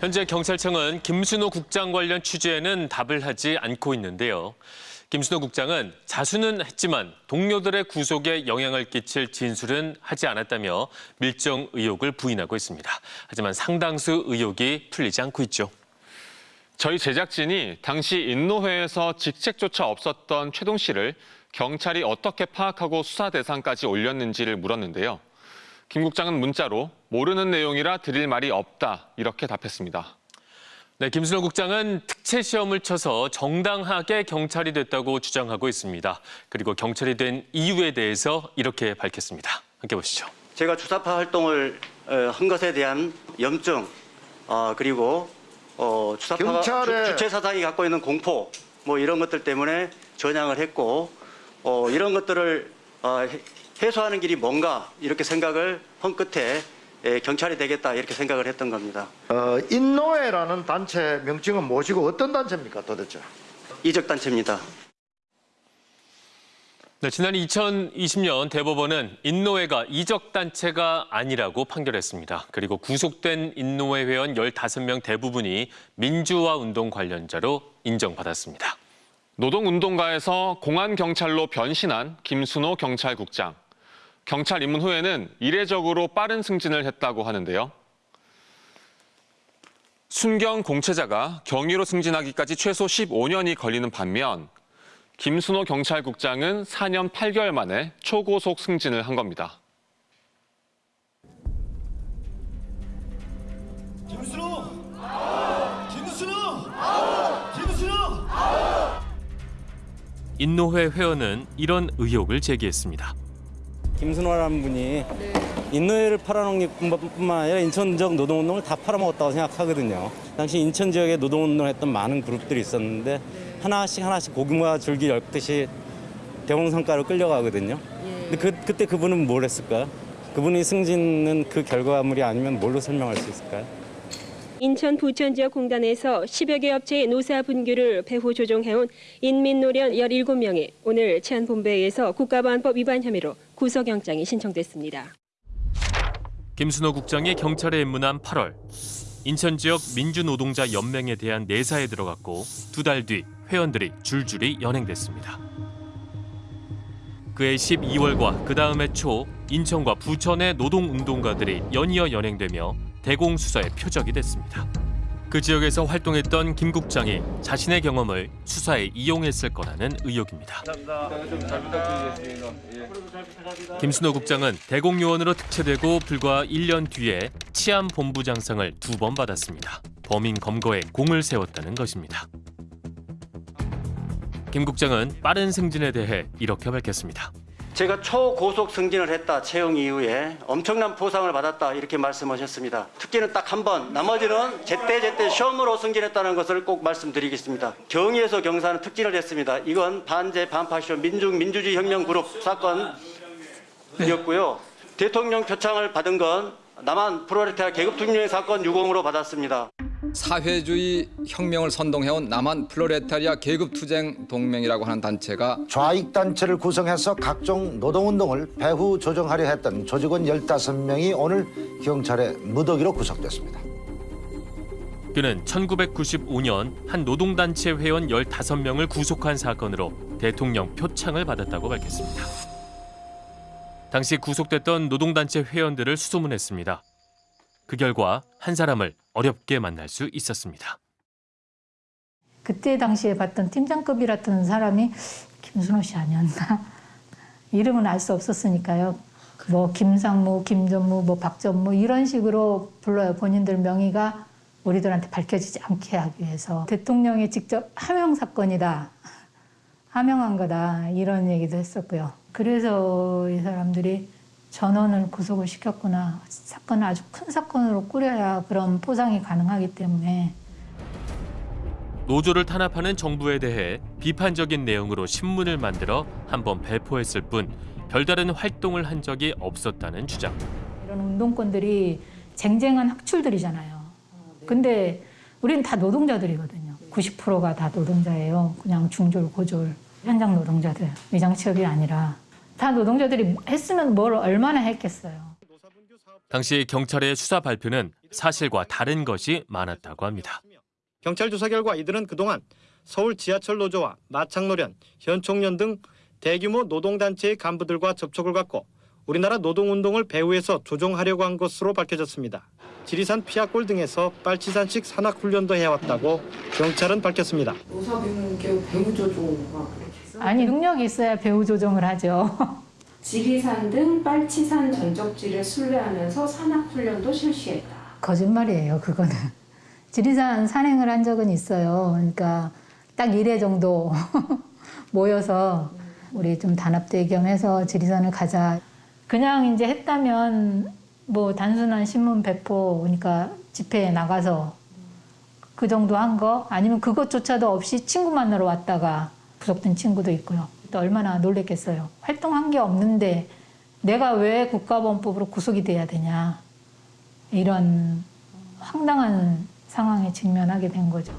현재 경찰청은 김순호 국장 관련 취재에는 답을 하지 않고 있는데요. 김순호 국장은 자수는 했지만 동료들의 구속에 영향을 끼칠 진술은 하지 않았다며 밀정 의혹을 부인하고 있습니다. 하지만 상당수 의혹이 풀리지 않고 있죠. 저희 제작진이 당시 인노회에서 직책조차 없었던 최동 씨를 경찰이 어떻게 파악하고 수사 대상까지 올렸는지를 물었는데요. 김 국장은 문자로 모르는 내용이라 드릴 말이 없다 이렇게 답했습니다. 네, 김순호 국장은 특채 시험을 쳐서 정당하게 경찰이 됐다고 주장하고 있습니다. 그리고 경찰이 된 이유에 대해서 이렇게 밝혔습니다. 함께 보시죠. 제가 주사파 활동을 어, 한 것에 대한 염증 어, 그리고 어, 주사파가 경찰의- 주, 주체 사상이 갖고 있는 공포 뭐 이런 것들 때문에 전향을 했고 어, 이런 것들을 어, 해- 해소하는 길이 뭔가 이렇게 생각을 한 끝에 예, 경찰이 되겠다 이렇게 생각을 했던 겁니다. 어, 인노회라는 단체 명칭은 무엇이고 어떤 단체입니까 도대체? 이적 단체입니다. 네, 지난 2020년 대법원은 인노회가 이적단체가 아니라고 판결했습니다. 그리고 구속된 인노회 회원 15명 대부분이 민주화 운동 관련자로 인정받았습니다. 노동운동가에서 공안경찰로 변신한 김순호 경찰국장. 경찰 입문 후에는 이례적으로 빠른 승진을 했다고 하는데요. 순경 공채자가 경위로 승진하기까지 최소 15년이 걸리는 반면 김순호 경찰국장은 4년 8개월 만에 초고속 승진을 한 겁니다. 김순호! 김순호! 김순호! 인노회 회원은 이런 의혹을 제기했습니다. 김순호라는 분이 인노회를 팔아넘긴 것뿐만 아니라 인천적 노동운동을 다 팔아먹었다고 생각하거든요. 당시 인천 지역에 노동운동을 했던 많은 그룹들이 있었는데 하나씩 하나씩 고구마 줄기 엮듯이 대홍성가로 끌려가거든요. 근데 그, 그때 그분은 뭘 했을까요? 그분이 승진은 그 결과물이 아니면 뭘로 설명할 수 있을까요? 인천 부천 지역 공단에서 10여 개 업체의 노사 분규를 배후 조종해온 인민노련 17명이 오늘 치안본부에서 국가보안법 위반 혐의로 구속영장이 신청됐습니다. 김순호 국장이 경찰에 입문한 8월 인천 지역 민주노동자 연맹에 대한 내사에 들어갔고 두 달 뒤 회원들이 줄줄이 연행됐습니다. 그해 12월과 그 다음해 초 인천과 부천의 노동운동가들이 연이어 연행되며 대공수사의 표적이 됐습니다. 그 지역에서 활동했던 김 국장이 자신의 경험을 수사에 이용했을 거라는 의혹입니다. 김순호 국장은 대공요원으로 특채되고 불과 1년 뒤에 치안본부장상을 두 번 받았습니다. 범인 검거에 공을 세웠다는 것입니다. 김 국장은 빠른 승진에 대해 이렇게 밝혔습니다. 제가 초고속 승진을 했다 채용 이후에 엄청난 보상을 받았다 이렇게 말씀하셨습니다. 특기는 딱 한 번, 나머지는 제때 제때 시험으로 승진했다는 것을 꼭 말씀드리겠습니다. 경위에서 경사는 특진을 했습니다. 이건 반제 반파쇼 민중 민주주의 혁명 그룹 사건이었고요. 대통령 표창을 받은 건 남한 프로레타리아 계급투쟁 사건 유공으로 받았습니다. 사회주의 혁명을 선동해온 남한 플로레타리아 계급투쟁 동맹이라고 하는 단체가 좌익 단체를 구성해서 각종 노동운동을 배후 조정하려 했던 조직원 15명이 오늘 경찰의 무더기로 구속됐습니다. 그는 1995년 한 노동단체 회원 15명을 구속한 사건으로 대통령 표창을 받았다고 밝혔습니다. 당시 구속됐던 노동단체 회원들을 수소문했습니다. 그 결과 한 사람을 어렵게 만날 수 있었습니다. 그때 당시에 봤던 팀장급이랐던 사람이 김순호 씨 아니었나? 이름은 알 수 없었으니까요. 뭐 김상무, 김전무, 뭐 박전무 이런 식으로 불러요. 본인들 명의가 우리들한테 밝혀지지 않게 하기 위해서 대통령이 직접 하명 사건이다. 하명한 거다. 이런 얘기도 했었고요. 그래서 이 사람들이 전원을 구속을 시켰구나. 사건을 아주 큰 사건으로 꾸려야 그런 포상이 가능하기 때문에 노조를 탄압하는 정부에 대해 비판적인 내용으로 신문을 만들어 한 번 배포했을 뿐 별다른 활동을 한 적이 없었다는 주장. 이런 운동권들이 쟁쟁한 학출들이잖아요. 근데 우리는 다 노동자들이거든요. 90%가 다 노동자예요. 그냥 중졸, 고졸, 현장 노동자들, 위장 취업이 아니라 다 노동자들이 했으면 뭘 얼마나 했겠어요. 당시 경찰의 수사 발표는 사실과 다른 것이 많았다고 합니다. 경찰 조사 결과 이들은 그동안 서울 지하철 노조와 마창노련, 현총련 등 대규모 노동단체의 간부들과 접촉을 갖고 우리나라 노동운동을 배후에서 조종하려고 한 것으로 밝혀졌습니다. 지리산 피아골 등에서 빨치산식 산악훈련도 해왔다고 경찰은 밝혔습니다. 아니 능력이 있어야 배후 조정을 하죠. 지리산 등 빨치산 전적지를 순례하면서 산악훈련도 실시했다. 거짓말이에요, 그거는. 지리산 산행을 한 적은 있어요. 그러니까 딱 1회 정도 모여서 우리 좀 단합대 겸해서 지리산을 가자. 그냥 이제 했다면 뭐 단순한 신문 배포, 그러니까 집회에 나가서 그 정도 한 거, 아니면 그것조차도 없이 친구 만나러 왔다가 구속된 친구도 있고요. 또 얼마나 놀랬겠어요. 활동한 게 없는데 내가 왜 국가보안법으로 구속이 돼야 되냐. 이런 황당한 상황에 직면하게 된 거죠.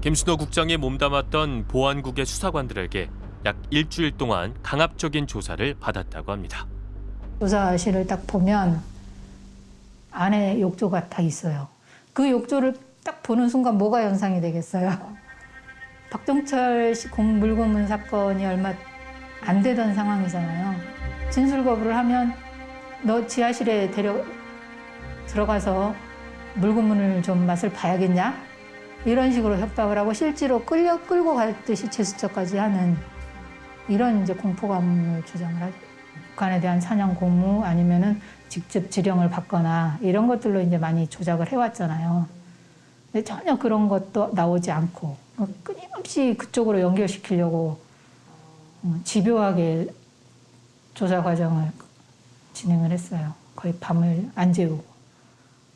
김순호 국장이 몸담았던 보안국의 수사관들에게 약 일주일 동안 강압적인 조사를 받았다고 합니다. 조사실을 딱 보면 안에 욕조가 다 있어요. 그 욕조를 딱 보는 순간 뭐가 연상이 되겠어요? 박정철 씨 공- 물고문 사건이 얼마 안 되던 상황이잖아요. 진술 거부를 하면 너 지하실에 데려 들어가서 물고문을 좀 맛을 봐야겠냐? 이런 식으로 협박을 하고 실제로 끌려 끌고 갈 듯이 제스처까지 하는 이런 이제 공포감을 주장을 하죠. 북한에 대한 사냥 고무 아니면은 직접 지령을 받거나 이런 것들로 이제 많이 조작을 해왔잖아요. 근데 전혀 그런 것도 나오지 않고 어, 끊임없이 그쪽으로 연결시키려고 어, 집요하게 조사 과정을 진행을 했어요. 거의 밤을 안 재우고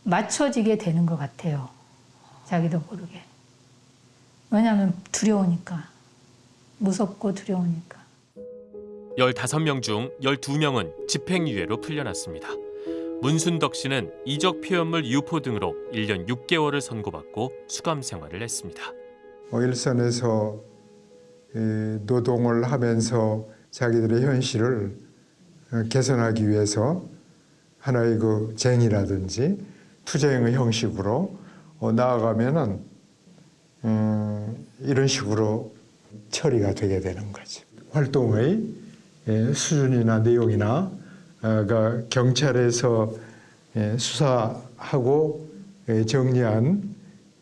맞춰지게 되는 것 같아요. 자기도 모르게. 왜냐하면 두려우니까 무섭고 두려우니까. 15명 중 12명은 집행유예로 풀려났습니다. 문순덕 씨는 이적 표현물 유포 등으로 1년 6개월을 선고받고 수감 생활을 했습니다. 어, 일선에서 에, 노동을 하면서 자기들의 현실을 어, 개선하기 위해서 하나의 그 쟁이라든지 투쟁의 형식으로 어, 나아가면은 음, 이런 식으로 처리가 되게 되는 거죠. 활동의 예, 수준이나 내용이나 경찰에서 예, 수사하고 예, 정리한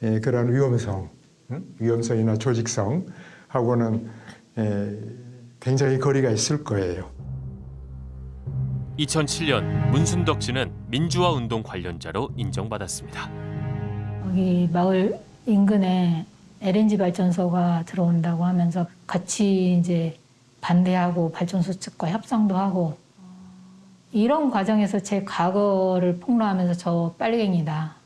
예, 그런 위험성, 응? 위험성이나 조직성 하고는 예, 굉장히 거리가 있을 거예요. 2007년 문순덕 씨는 민주화 운동 관련자로 인정받았습니다. 여기 마을 인근에 LNG 발전소가 들어온다고 하면서 같이 이제 반대하고 발전소 측과 협상도 하고 이런 과정에서 제 과거를 폭로하면서 저 빨갱이다.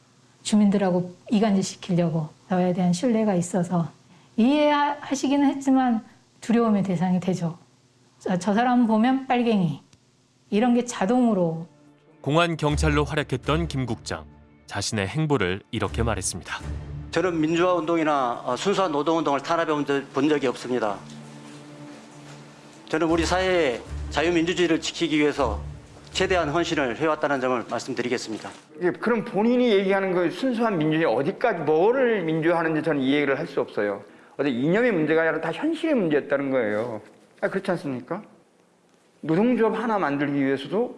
주민들하고 이간질 시키려고 저에 대한 신뢰가 있어서 이해하시기는 했지만 두려움의 대상이 되죠. 저, 저 사람 보면 빨갱이. 이런 게 자동으로 공안 경찰로 활약했던 김 국장 자신의 행보를 이렇게 말했습니다. 저는 민주화 운동이나 어, 순수한 노동 운동을 탄압해 본 적- 본 적이 없습니다. 저는 우리 사회의 자유민주주의를 지키기 위해서 최대한 헌신을 해왔다는 점을 말씀드리겠습니다. 이게 그럼 본인이 얘기하는 그 순수한 민주주의 어디까지 뭐를 민주화하는지 저는 이해를 할 수 없어요. 어디 이념의 문제가 아니라 다 현실의 문제였다는 거예요. 아, 그렇지 않습니까? 노동조합 하나 만들기 위해서도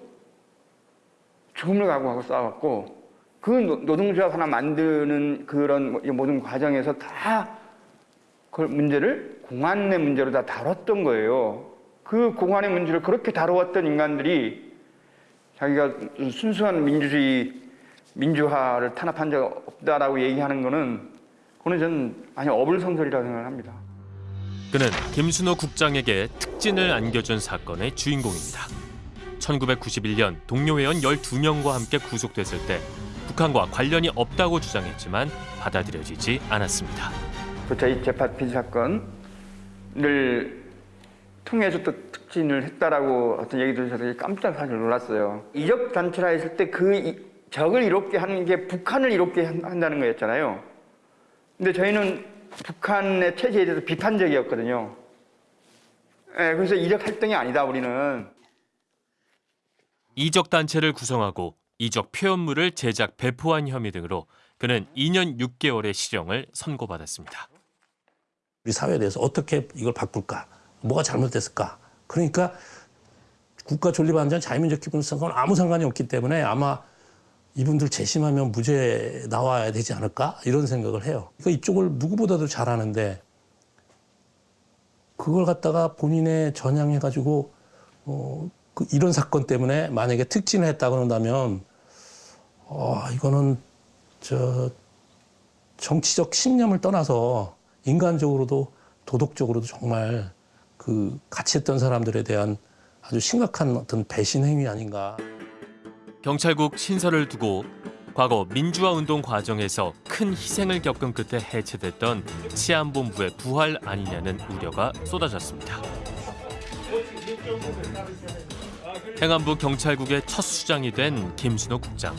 죽음을 각오하고 싸웠고 그 노- 노동조합 하나 만드는 그런 뭐- 이 모든 과정에서 다 그 문제를 공안의 문제로 다 다뤘던 거예요. 그 공안의 문제를 그렇게 다루었던 인간들이 자기가 순수한 민주주의, 민주화를 탄압한 적 없다라고 얘기하는 거는 그거는 저는 아니 어불성설이라고 생각을 합니다. 그는 김순호 국장에게 특진을 안겨준 사건의 주인공입니다. 1991년 동료 회원 12명과 함께 구속됐을 때 북한과 관련이 없다고 주장했지만 받아들여지지 않았습니다. 그 저희 재판 빈 사건을 통해서 또 특진을 했다라고 어떤 얘기 들으셔서 깜짝 사실 놀랐어요. 이적 단체라 했을 때 그 적을 이롭게 하는 게 북한을 이롭게 한- 한다는 거였잖아요. 근데 저희는 북한의 체제에 대해서 비판적이었거든요. 예, 그래서 이적 활동이 아니다 우리는. 이적 단체를 구성하고 이적 표현물을 제작 배포한 혐의 등으로 그는 2년 6개월의 실형을 선고받았습니다. 우리 사회에 대해서 어떻게 이걸 바꿀까? 뭐가 잘못됐을까? 그러니까 국가 존립안전 자유민족 기본선거는 아무 상관이 없기 때문에 아마 이분들 재심하면 무죄 나와야 되지 않을까? 이런 생각을 해요. 그러니까 이쪽을 누구보다도 잘하는데 그걸 갖다가 본인의 전향해가지고 어, 그 이런 사건 때문에 만약에 특진을 했다 그런다면 어, 이거는 저 정치적 신념을 떠나서 인간적으로도 도덕적으로도 정말 그 같이 했던 사람들에 대한 아주 심각한 어떤 배신 행위 아닌가. 경찰국 신설을 두고 과거 민주화 운동 과정에서 큰 희생을 겪은 끝에 해체됐던 치안본부의 부활 아니냐는 우려가 쏟아졌습니다. 행안부 경찰국의 첫 수장이 된 김순호 국장.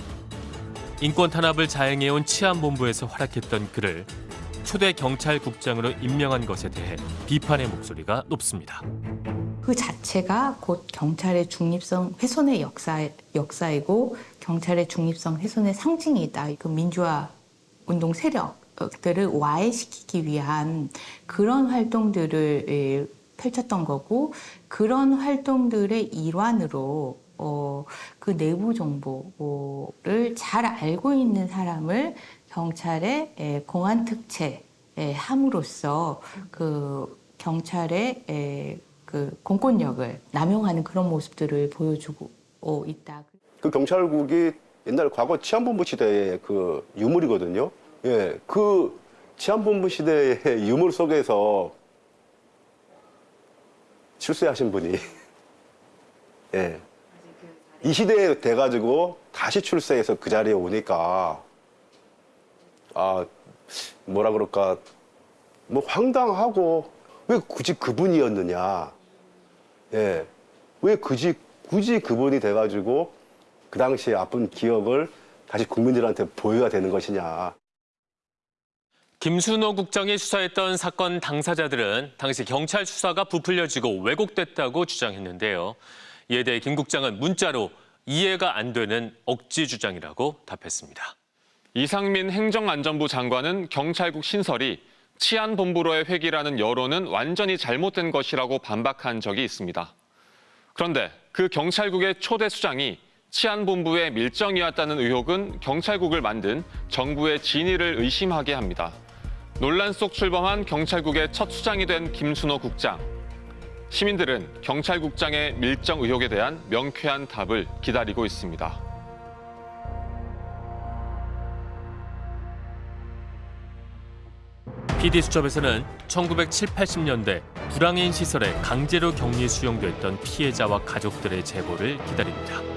인권 탄압을 자행해온 치안본부에서 활약했던 그를 초대 경찰국장으로 임명한 것에 대해 비판의 목소리가 높습니다. 그 자체가 곧 경찰의 중립성 훼손의 역사, 역사이고 경찰의 중립성 훼손의 상징이다. 그 민주화 운동 세력들을 와해시키기 위한 그런 활동들을 예, 펼쳤던 거고 그런 활동들의 일환으로 어, 그 내부 정보를 잘 알고 있는 사람을 경찰의 에, 공안 특채 에, 함으로써 그 경찰의 에, 그 공권력을 남용하는 그런 모습들을 보여주고 있다. 그 경찰국이 옛날 과거 치안본부 시대의 그 유물이거든요. 예, 그 치안본부 시대의 유물 속에서 출세하신 분이 예, 이 시대에 돼가지고 다시 출세해서 그 자리에 오니까 아 뭐라 그럴까 뭐 황당하고 왜 굳이 그분이었느냐 예, 왜 굳이 굳이 그분이 돼가지고 그 당시에 아픈 기억을 다시 국민들한테 보여야 되는 것이냐. 김순호 국장이 수사했던 사건 당사자들은 당시 경찰 수사가 부풀려지고 왜곡됐다고 주장했는데요. 이에 대해 김 국장은 문자로 이해가 안 되는 억지 주장이라고 답했습니다. 이상민 행정안전부 장관은 경찰국 신설이 치안본부로의 회기라는 여론은 완전히 잘못된 것이라고 반박한 적이 있습니다. 그런데 그 경찰국의 초대 수장이 치안본부의 밀정이었다는 의혹은 경찰국을 만든 정부의 진위를 의심하게 합니다. 논란 속 출범한 경찰국의 첫 수장이 된 김순호 국장. 시민들은 경찰국장의 밀정 의혹에 대한 명쾌한 답을 기다리고 있습니다. PD수첩에서는 1970, 80년대 불황인 시설에 강제로 격리 수용됐던 피해자와 가족들의 제보를 기다립니다.